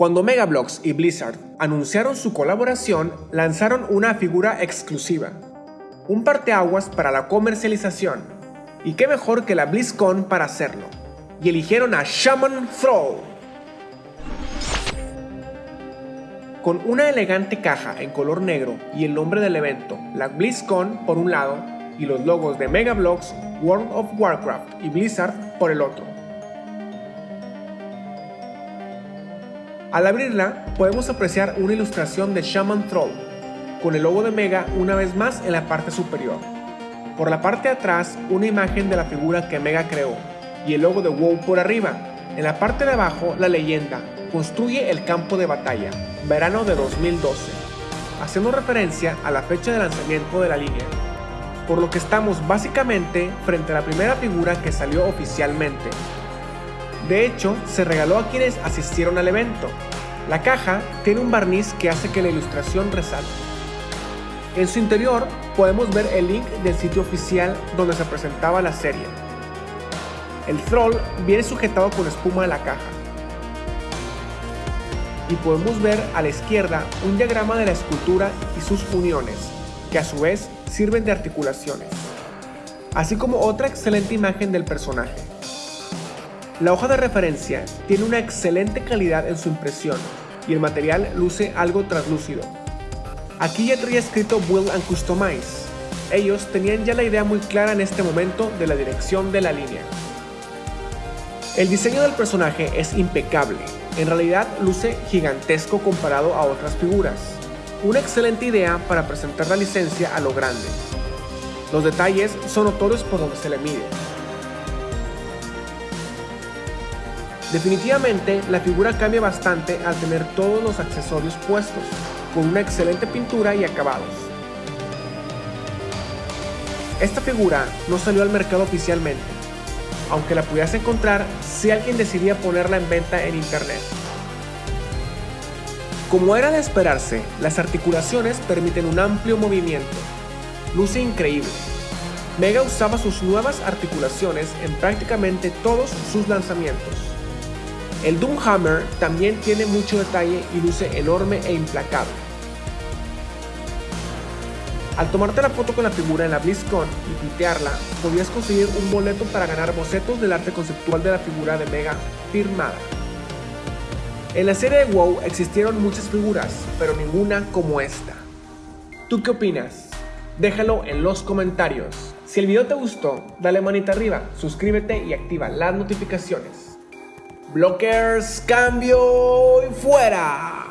Cuando Megablox y Blizzard anunciaron su colaboración, lanzaron una figura exclusiva, un parteaguas para la comercialización, y qué mejor que la BlizzCon para hacerlo, y eligieron a Shaman Throw. Con una elegante caja en color negro y el nombre del evento, la BlizzCon por un lado, y los logos de Megablox, World of Warcraft y Blizzard por el otro. Al abrirla, podemos apreciar una ilustración de Shaman Troll, con el logo de Mega una vez más en la parte superior. Por la parte de atrás, una imagen de la figura que Mega creó, y el logo de WoW por arriba. En la parte de abajo, la leyenda, construye el campo de batalla, verano de 2012, haciendo referencia a la fecha de lanzamiento de la línea. Por lo que estamos básicamente frente a la primera figura que salió oficialmente, de hecho, se regaló a quienes asistieron al evento. La caja tiene un barniz que hace que la ilustración resalte. En su interior podemos ver el link del sitio oficial donde se presentaba la serie. El troll viene sujetado con espuma de la caja. Y podemos ver a la izquierda un diagrama de la escultura y sus uniones, que a su vez sirven de articulaciones, así como otra excelente imagen del personaje. La hoja de referencia tiene una excelente calidad en su impresión y el material luce algo translúcido. Aquí ya traía escrito Build and Customize. Ellos tenían ya la idea muy clara en este momento de la dirección de la línea. El diseño del personaje es impecable, en realidad luce gigantesco comparado a otras figuras. Una excelente idea para presentar la licencia a lo grande. Los detalles son notorios por donde se le mide, Definitivamente, la figura cambia bastante al tener todos los accesorios puestos, con una excelente pintura y acabados. Esta figura no salió al mercado oficialmente, aunque la pudieras encontrar si alguien decidía ponerla en venta en internet. Como era de esperarse, las articulaciones permiten un amplio movimiento. Luce increíble. Mega usaba sus nuevas articulaciones en prácticamente todos sus lanzamientos. El Doomhammer también tiene mucho detalle y luce enorme e implacable. Al tomarte la foto con la figura en la BlizzCon y pitearla, podías conseguir un boleto para ganar bocetos del arte conceptual de la figura de Mega firmada. En la serie de WoW existieron muchas figuras, pero ninguna como esta. ¿Tú qué opinas? Déjalo en los comentarios. Si el video te gustó, dale manita arriba, suscríbete y activa las notificaciones. Blockers, cambio y fuera.